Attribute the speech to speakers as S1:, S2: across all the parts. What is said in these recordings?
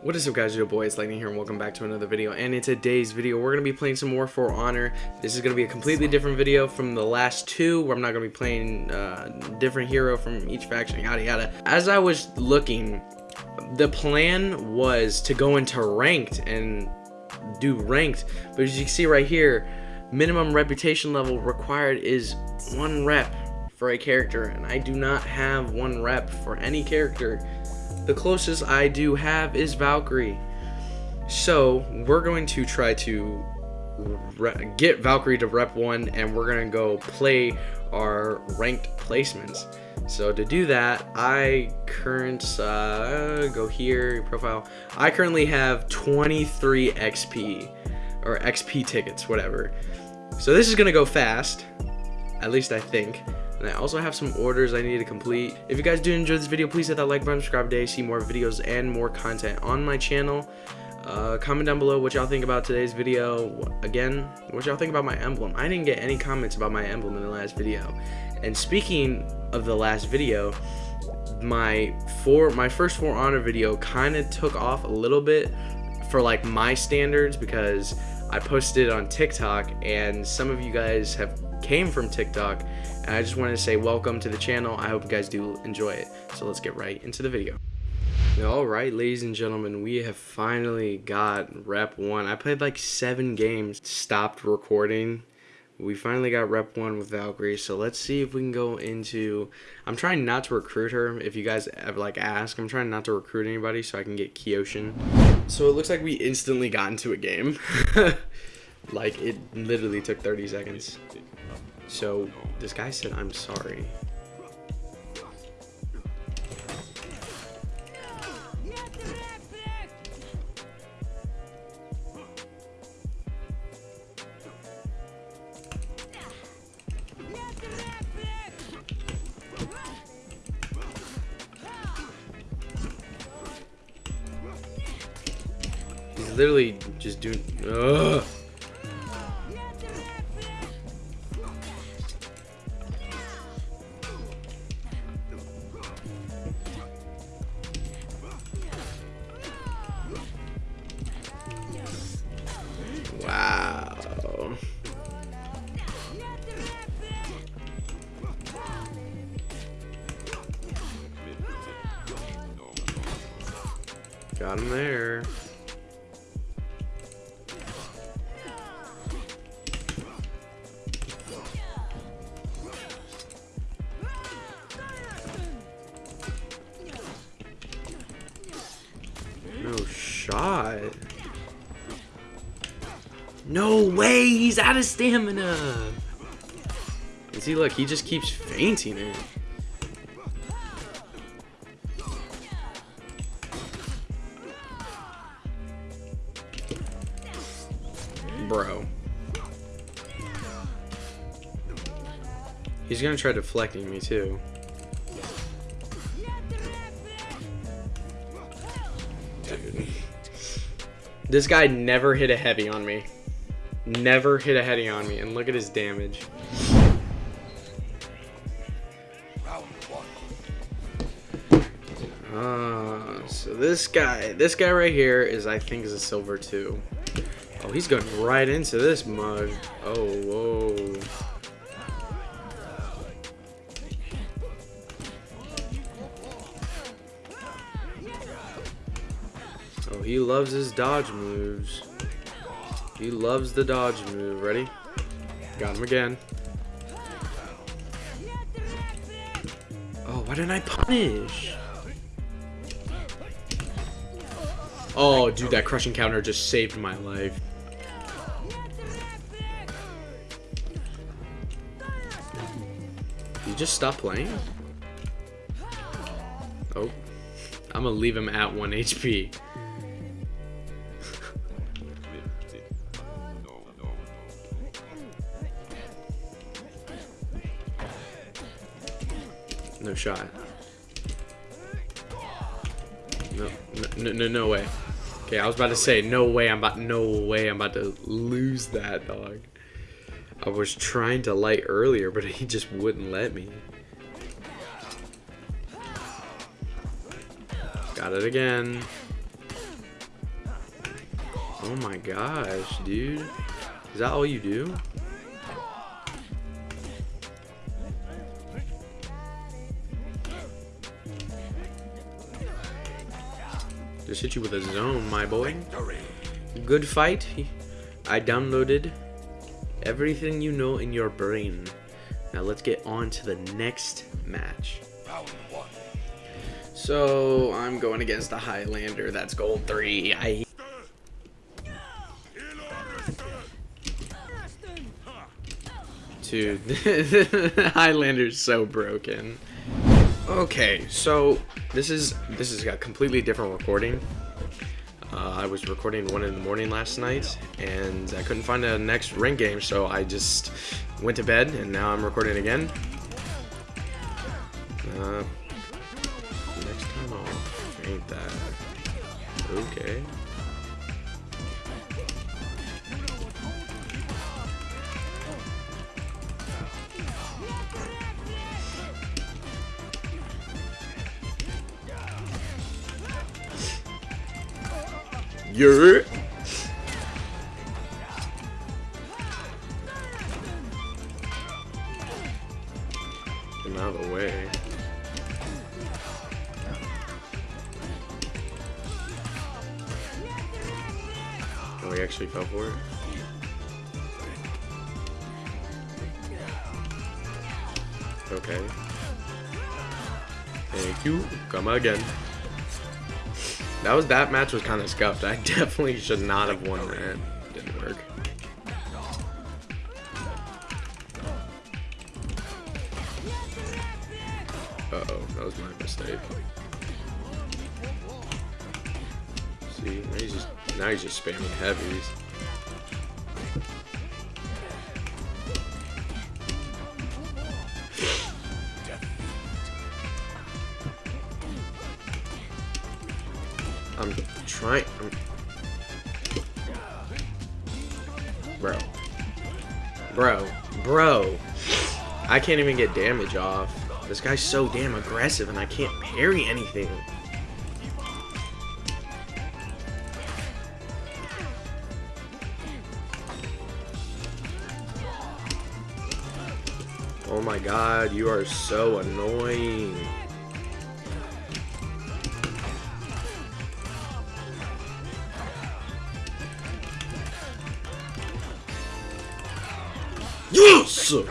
S1: What is up guys, your boy, it's Lightning here and welcome back to another video and in today's video we're going to be playing some more For Honor. This is going to be a completely different video from the last two where I'm not going to be playing uh, different hero from each faction, yada yada. As I was looking, the plan was to go into ranked and do ranked, but as you can see right here, minimum reputation level required is one rep for a character and I do not have one rep for any character the closest I do have is Valkyrie. So we're going to try to get Valkyrie to rep 1 and we're going to go play our ranked placements. So to do that, I current uh, go here profile. I currently have 23 XP or XP tickets, whatever. So this is gonna go fast, at least I think. And I also have some orders I need to complete. If you guys do enjoy this video, please hit that like button, subscribe today, see more videos and more content on my channel. Uh, comment down below what y'all think about today's video. Again, what y'all think about my emblem. I didn't get any comments about my emblem in the last video. And speaking of the last video, my four my first For Honor video kind of took off a little bit for like my standards because I posted it on TikTok and some of you guys have came from TikTok and I just wanted to say welcome to the channel. I hope you guys do enjoy it. So let's get right into the video. Alright, ladies and gentlemen, we have finally got rep 1. I played like 7 games, stopped recording. We finally got rep 1 with Valkyrie, so let's see if we can go into... I'm trying not to recruit her, if you guys ever like ask. I'm trying not to recruit anybody so I can get Kyoshin. So it looks like we instantly got into a game. like, it literally took 30 seconds. So this guy said, I'm sorry. He's literally just doing. Ugh. Got him there. No shot. No way, he's out of stamina. And see, look, he just keeps feinting it. Bro. He's gonna try deflecting me too. Dude. This guy never hit a heavy on me. Never hit a heavy on me. And look at his damage. Uh, so this guy, this guy right here is, I think, is a silver two. Oh, he's going right into this mug. Oh, whoa. Oh, he loves his dodge moves. He loves the dodge move. Ready? Got him again. Oh, why didn't I punish? Oh, dude, that crushing counter just saved my life. Just stop playing? Oh. I'm gonna leave him at 1 HP. no shot. No, no, no, no way. Okay, I was about to say, no way, I'm about, no way, I'm about to lose that, dog. I was trying to light earlier, but he just wouldn't let me. Got it again. Oh my gosh, dude. Is that all you do? Just hit you with a zone, my boy. Good fight. I downloaded everything you know in your brain. Now let's get on to the next match. So I'm going against the Highlander. That's gold three. I. Dude, Highlander's so broken. Okay, so this is this is a completely different recording. Was recording one in the morning last night, and I couldn't find a next ring game, so I just went to bed, and now I'm recording again. Uh, next time off, ain't that okay? Yeah. Get out of the way. Oh, he actually fell for it? Okay. Thank you. Come again. That was that match was kind of scuffed. I definitely should not have won that. Didn't work. Uh oh, that was my mistake. See, now he's just now he's just spamming heavies. Bro. Bro. Bro. I can't even get damage off. This guy's so damn aggressive and I can't parry anything. Oh my god, you are so annoying. Yes!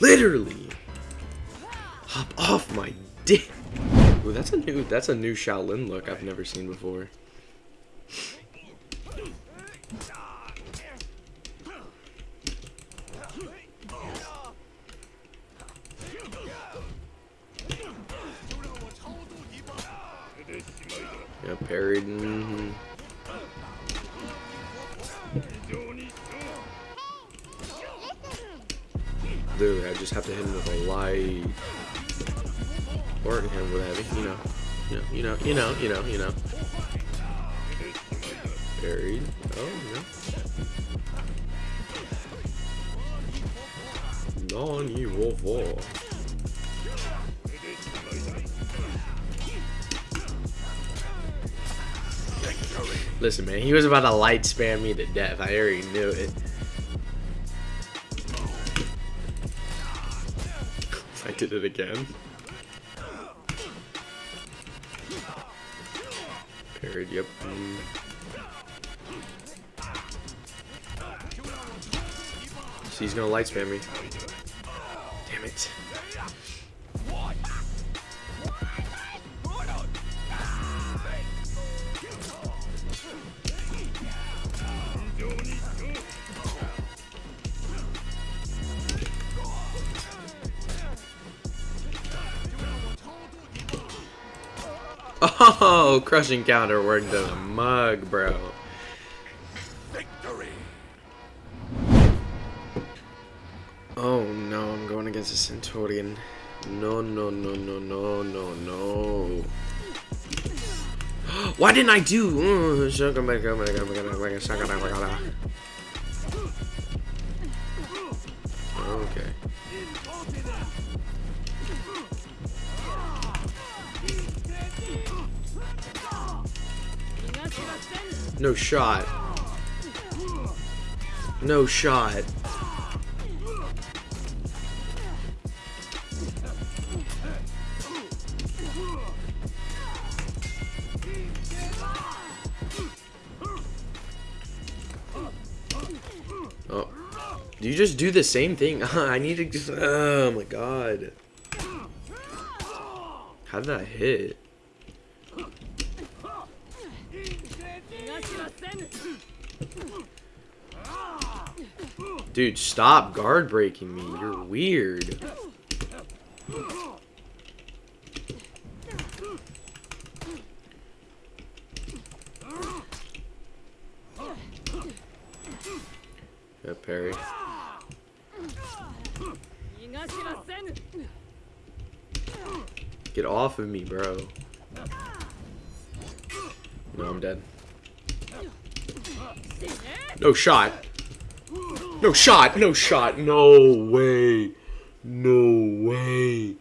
S1: Literally. Hop off my dick. Ooh, that's a new that's a new Shaolin look I've never seen before. Yeah, parried. I just have to hit him with a light. Or hit him with heavy, you know. You know, you know, you know, you know, you know. Buried. Oh, no. Listen, man, he was about to light spam me to death. I already knew it. Did it again. Parried, yep. Mm. So he's gonna light spam me. Damn it. Oh, crushing counter worked to the mug, bro. Victory. Oh no, I'm going against a Centurion. No, no, no, no, no, no, no. Why didn't I do? Okay. No shot. No shot. Oh. Do you just do the same thing? I need to just... Oh my god. How did that hit? Dude, stop guard breaking me. You're weird. Yeah, parry. Get off of me, bro. No, I'm dead. No shot. No shot. No shot. No way. No way.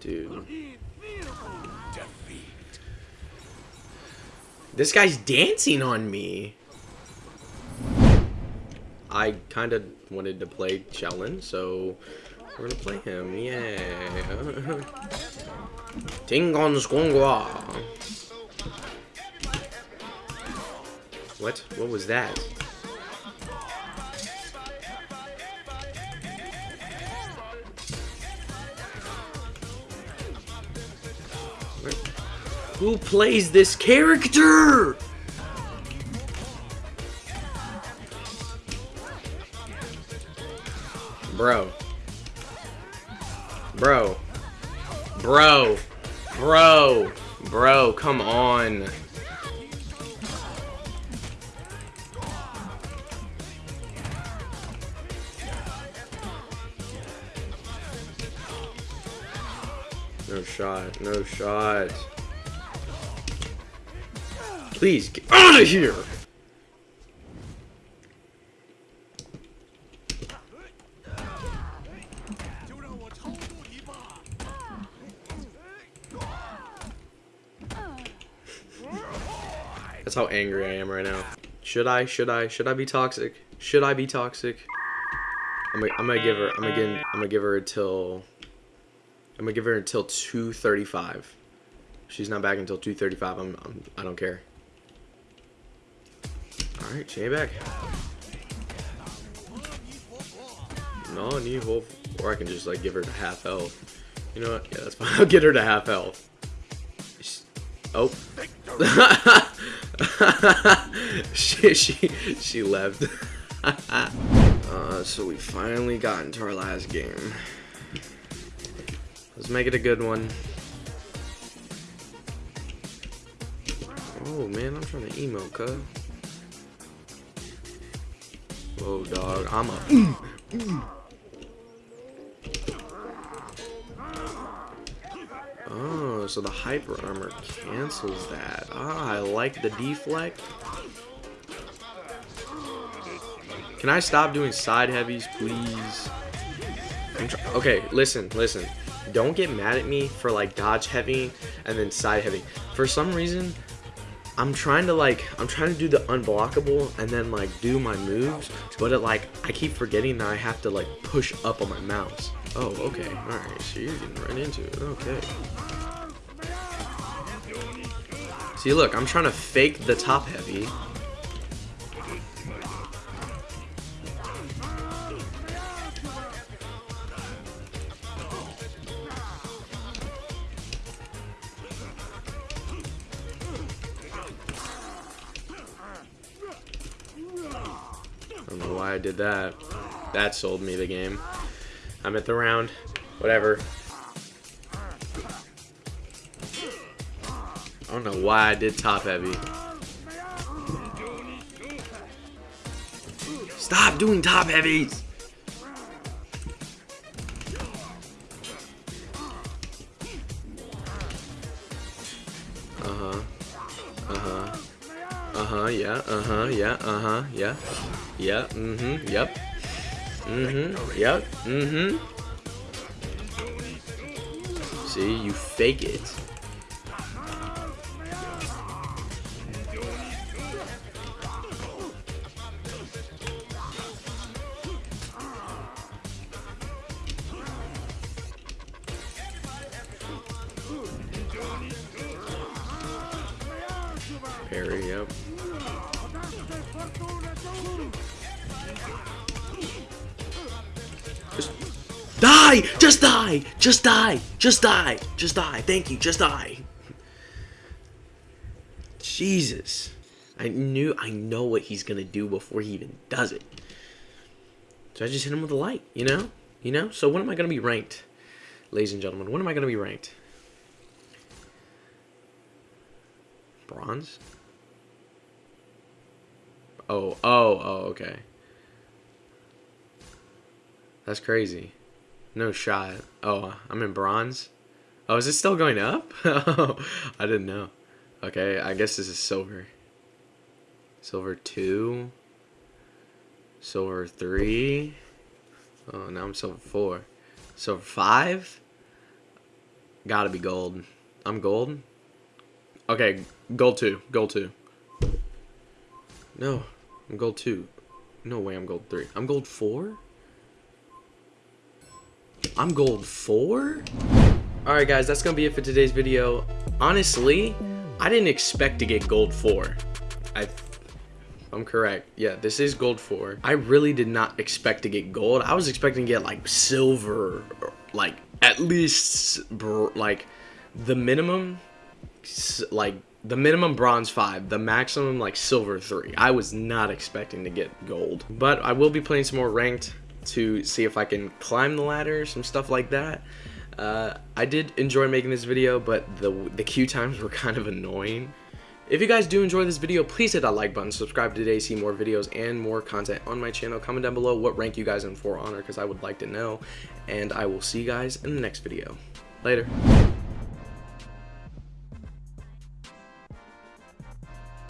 S1: Dude. This guy's dancing on me. I kind of wanted to play Shaolin, so we're gonna play him. Yeah. Tingon Squongwa. What? What was that? Who plays this character? Bro. Bro. Bro. Bro. Bro, come on. No shot. Please get out of here. That's how angry I am right now. Should I? Should I? Should I be toxic? Should I be toxic? I'm gonna, give her. I'm gonna give. I'm gonna give her until. I'm gonna give her until 2:35. She's not back until 2:35. I'm, I'm. I don't care. All right, she ain't back. No, need wolf, or I can just like give her to half health. You know what? Yeah, that's fine. I'll get her to half health. Oh. she, she, she left. uh, so we finally got into our last game. Let's make it a good one. Oh man, I'm trying to emo, cuz. Whoa, dog. I'm a. Oh, so the hyper armor cancels that. Ah, I like the deflect. Can I stop doing side heavies, please? okay, listen, listen. Don't get mad at me for like dodge heavy and then side heavy. For some reason, I'm trying to like, I'm trying to do the unblockable and then like do my moves, but it like, I keep forgetting that I have to like push up on my mouse. Oh, okay. Alright, so you're getting right into it. Okay. See, look, I'm trying to fake the top heavy. I did that. That sold me the game. I'm at the round. Whatever. I don't know why I did top heavy. Stop doing top heavies! Uh-huh. Uh-huh. Uh-huh, yeah, uh-huh, yeah, uh-huh, yeah. Yeah. mm-hmm, yep. Mm-hmm, yep, mm-hmm. See, you fake it. Parry. yep. Die! Just die! Just die! Just die! Just die! Thank you, just die! Jesus. I knew, I know what he's gonna do before he even does it. So I just hit him with a light, you know? You know? So when am I gonna be ranked? Ladies and gentlemen, when am I gonna be ranked? Bronze? Oh, oh, oh, okay. That's crazy. No shot. Oh, I'm in bronze. Oh, is it still going up? oh, I didn't know. Okay, I guess this is silver. Silver 2. Silver 3. Oh, now I'm silver 4. Silver 5? Gotta be gold. I'm gold? Okay, gold 2. Gold 2. No, I'm gold 2. No way I'm gold 3. I'm gold 4? I'm gold 4? Alright guys, that's gonna be it for today's video. Honestly, I didn't expect to get gold 4. I I'm correct. Yeah, this is gold 4. I really did not expect to get gold. I was expecting to get like silver, like at least like the minimum like the minimum bronze 5 the maximum like silver 3 i was not expecting to get gold but i will be playing some more ranked to see if I can climb the ladder, some stuff like that. Uh, I did enjoy making this video, but the, the queue times were kind of annoying. If you guys do enjoy this video, please hit that like button, subscribe today, see more videos and more content on my channel. Comment down below what rank you guys in For Honor because I would like to know. And I will see you guys in the next video. Later.